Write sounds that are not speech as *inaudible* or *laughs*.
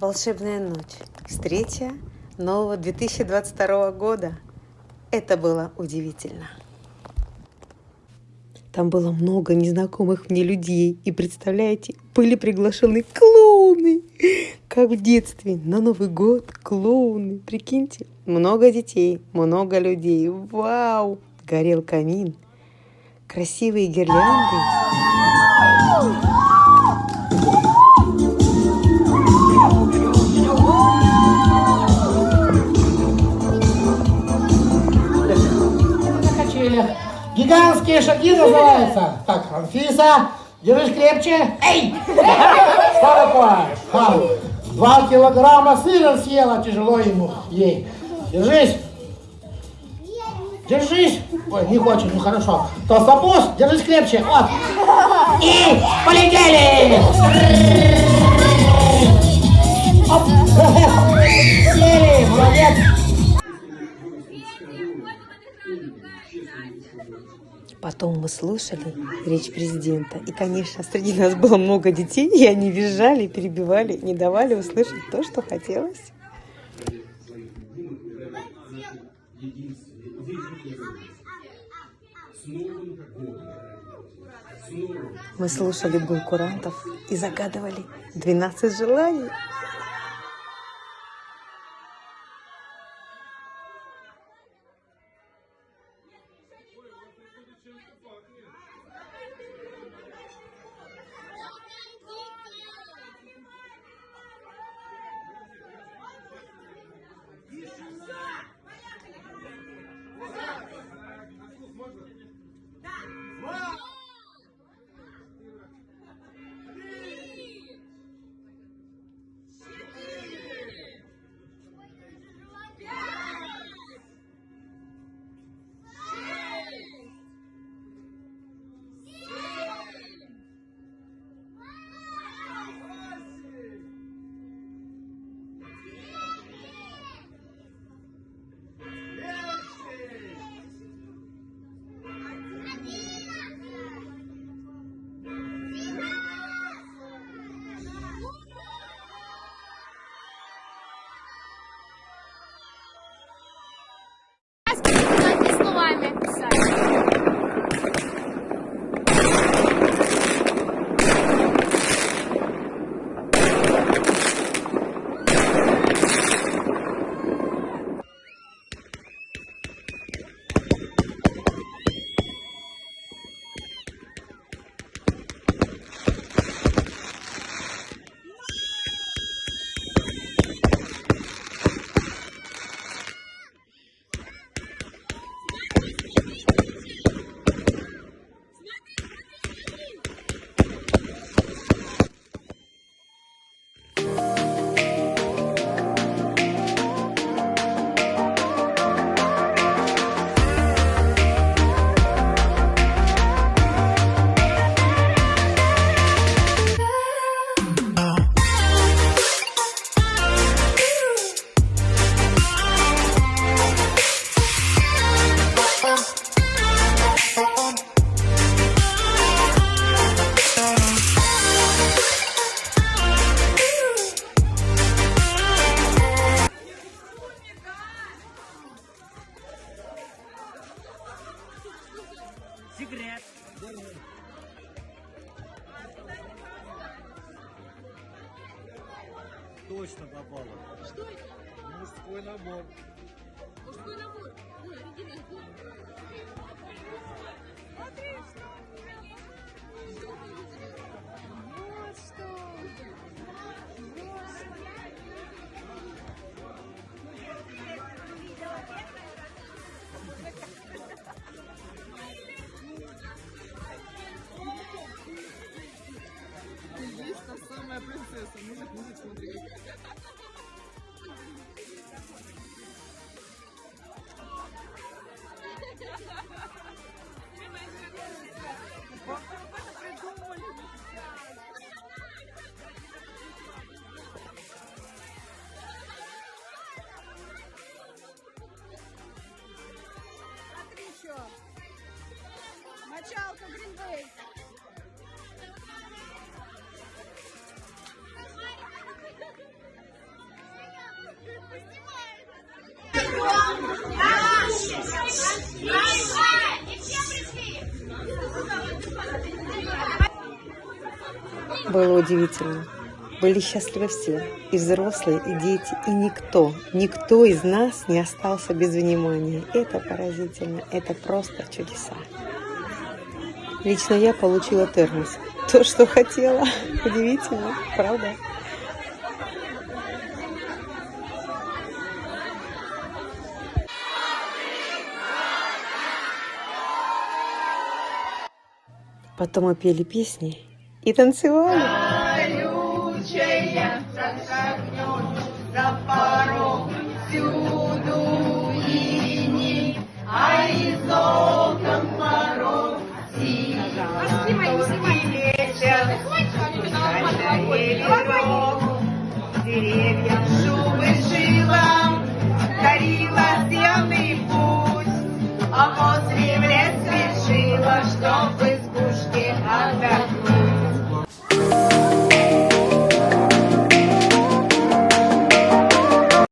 Волшебная ночь. Встреча нового 2022 года. Это было удивительно. Там было много незнакомых мне людей. И представляете, были приглашены клоуны. Как в детстве, на Новый год клоуны. Прикиньте, много детей, много людей. Вау! Горел камин. Красивые гирлянды. Гигантские шаги называются. Так, Анфиса, держись крепче. Эй! Что. Два килограмма сыра съела, тяжело ему ей. Держись. Держись. Ой, не хочет, ну хорошо. Толстопуз, держись крепче. Вот. И полетели. Потом мы слушали речь президента. И, конечно, среди нас было много детей, и они визжали, перебивали, не давали услышать то, что хотелось. Мы слушали гул курантов и загадывали 12 желаний. Точно попало. Что это? Мужской набор. Мужской набор. Ой, оригинальный. Было удивительно. Были счастливы все, и взрослые, и дети, и никто, никто из нас не остался без внимания. Это поразительно, это просто чудеса. Лично я получила термос. То, что хотела. *laughs* Удивительно, правда? Потом мы пели песни и танцевали. Колючая, соскакнет за порог, всюду а дорогу,